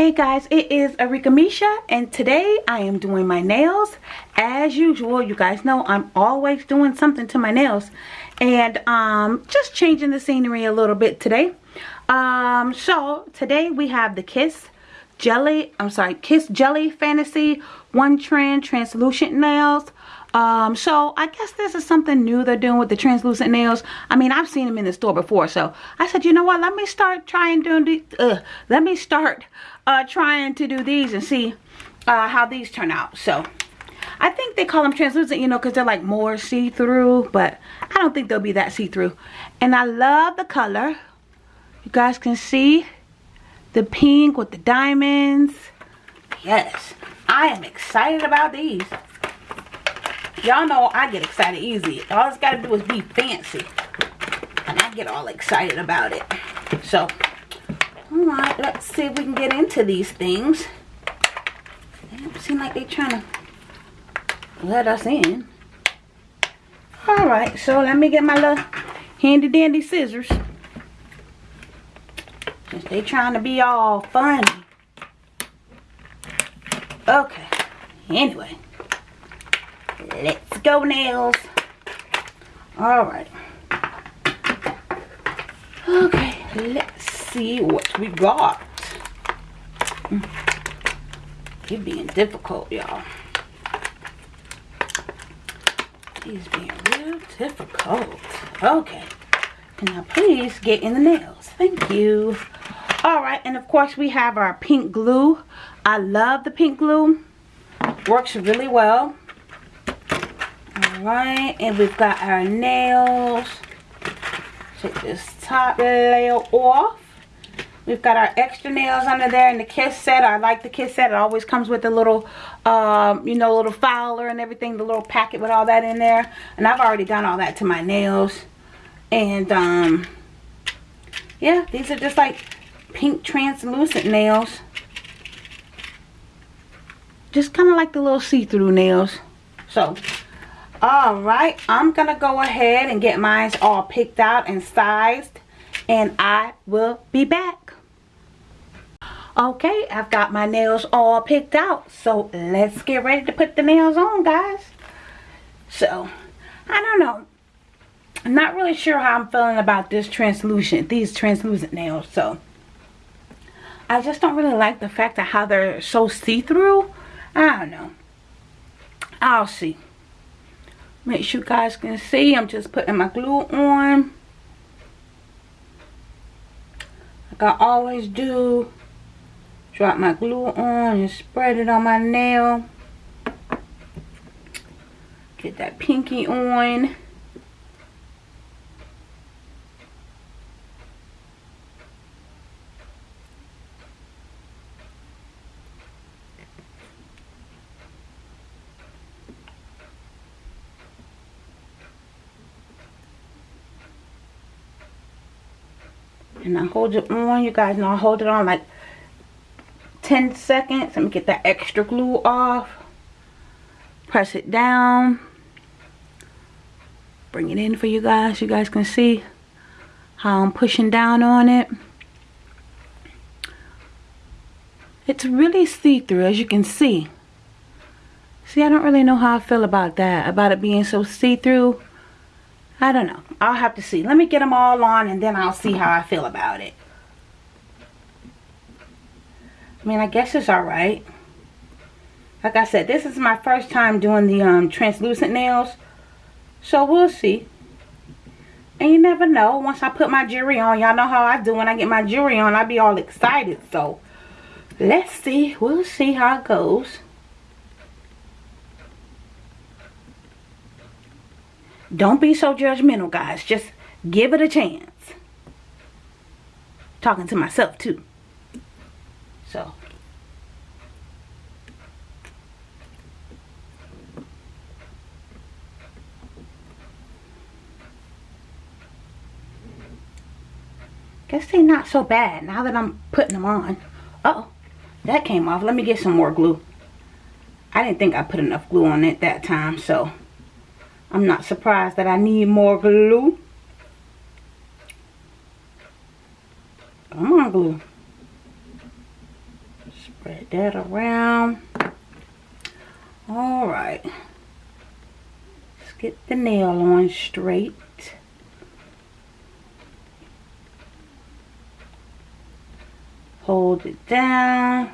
Hey guys, it is Arika Misha and today I am doing my nails. As usual, you guys know I'm always doing something to my nails and um, just changing the scenery a little bit today. Um, so today we have the Kiss Jelly, I'm sorry, Kiss Jelly Fantasy One Trend Translucent Nails. Um, so I guess this is something new they're doing with the translucent nails. I mean, I've seen them in the store before, so I said, you know what? Let me start trying doing these. Uh, let me start uh, trying to do these and see uh, how these turn out. So I think they call them translucent, you know, because they're like more see-through, but I don't think they'll be that see-through. And I love the color. You guys can see the pink with the diamonds. Yes, I am excited about these. Y'all know I get excited easy. All it's got to do is be fancy. And I get all excited about it. So, alright, let's see if we can get into these things. They don't seem like they're trying to let us in. Alright, so let me get my little handy dandy scissors. Since they trying to be all funny. Okay. Anyway. Let's go nails. Alright. Okay, let's see what we got. Mm. You're being difficult, y'all. He's being real difficult. Okay. Now please get in the nails. Thank you. Alright, and of course we have our pink glue. I love the pink glue. Works really well. Alright, and we've got our nails. Take this top layer off. We've got our extra nails under there and the Kiss set. I like the Kiss set. It always comes with a little, um, you know, little filer and everything. The little packet with all that in there. And I've already done all that to my nails. And, um, yeah, these are just like pink translucent nails. Just kind of like the little see-through nails. So, all right i'm gonna go ahead and get mine all picked out and sized and i will be back. Okay i've got my nails all picked out so let's get ready to put the nails on guys. So i don't know. I'm not really sure how i'm feeling about this translucent these translucent nails so. I just don't really like the fact of how they're so see-through. I don't know. I'll see make sure you guys can see. I'm just putting my glue on. Like I always do. Drop my glue on and spread it on my nail. Get that pinky on and I hold it on you guys know I hold it on like 10 seconds. Let me get that extra glue off. Press it down. Bring it in for you guys. You guys can see how I'm pushing down on it. It's really see-through as you can see. See I don't really know how I feel about that about it being so see-through I don't know. I'll have to see. Let me get them all on and then I'll see how I feel about it. I mean, I guess it's alright. Like I said, this is my first time doing the um, translucent nails. So we'll see. And you never know. Once I put my jewelry on, y'all know how I do when I get my jewelry on. I be all excited. So let's see. We'll see how it goes. Don't be so judgmental, guys. Just give it a chance. Talking to myself, too. So. Guess they're not so bad now that I'm putting them on. Uh oh That came off. Let me get some more glue. I didn't think I put enough glue on it that time, so I'm not surprised that I need more glue. Come on, glue. Spread that around. Alright. Let's get the nail on straight. Hold it down.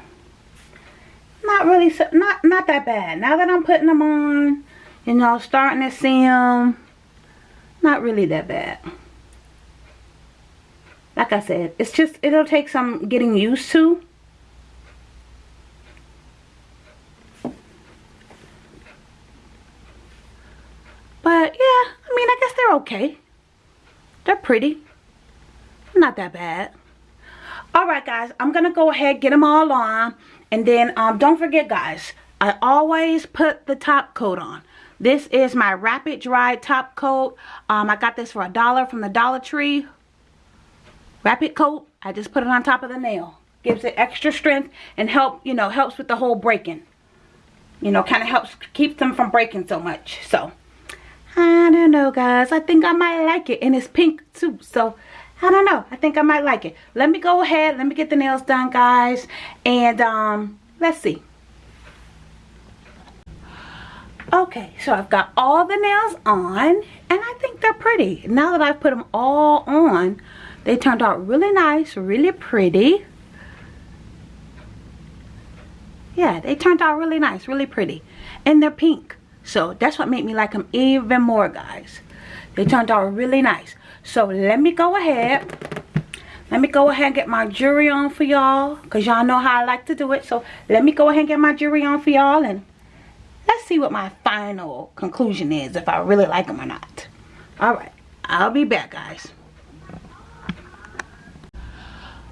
Not really, so, not, not that bad. Now that I'm putting them on, you know, starting to see them, not really that bad. Like I said, it's just, it'll take some getting used to. But yeah, I mean, I guess they're okay. They're pretty. Not that bad. Alright guys, I'm to go ahead get them all on. And then um, don't forget guys, I always put the top coat on. This is my Rapid Dry Top Coat. Um, I got this for a dollar from the Dollar Tree. Rapid Coat. I just put it on top of the nail. Gives it extra strength and help, you know, helps with the whole breaking. You know, kind of helps keep them from breaking so much. So, I don't know, guys. I think I might like it. And it's pink, too. So, I don't know. I think I might like it. Let me go ahead. Let me get the nails done, guys. And, um, let's see. Okay, so I've got all the nails on. And I think they're pretty. Now that I've put them all on, they turned out really nice, really pretty. Yeah, they turned out really nice, really pretty. And they're pink. So that's what made me like them even more, guys. They turned out really nice. So let me go ahead. Let me go ahead and get my jewelry on for y'all. Because y'all know how I like to do it. So let me go ahead and get my jewelry on for y'all. And let's see what my final conclusion is. If I really like them or not. Alright. I'll be back, guys.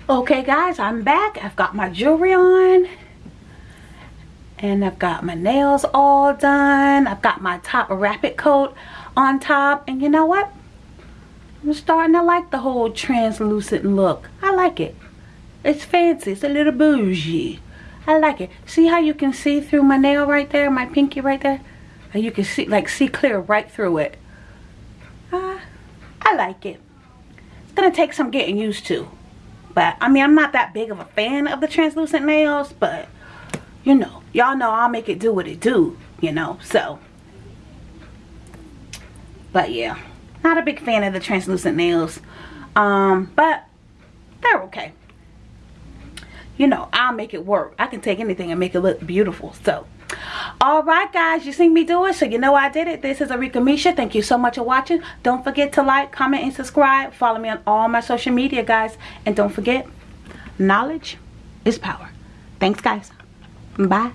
Okay, guys. I'm back. I've got my jewelry on. And I've got my nails all done. I've got my top rapid coat on top. And you know what? I'm starting to like the whole translucent look. I like it. It's fancy. It's a little bougie. I like it. See how you can see through my nail right there? My pinky right there? And you can see, like, see clear right through it. Uh, I like it. It's going to take some getting used to. But, I mean, I'm not that big of a fan of the translucent nails. But, you know, y'all know I'll make it do what it do, you know. So, but yeah, not a big fan of the translucent nails. Um, but they're okay. You know, I'll make it work. I can take anything and make it look beautiful. So, alright guys, you seen me do it, so you know I did it. This is Arika Misha. Thank you so much for watching. Don't forget to like, comment, and subscribe. Follow me on all my social media, guys. And don't forget, knowledge is power. Thanks, guys. Bye.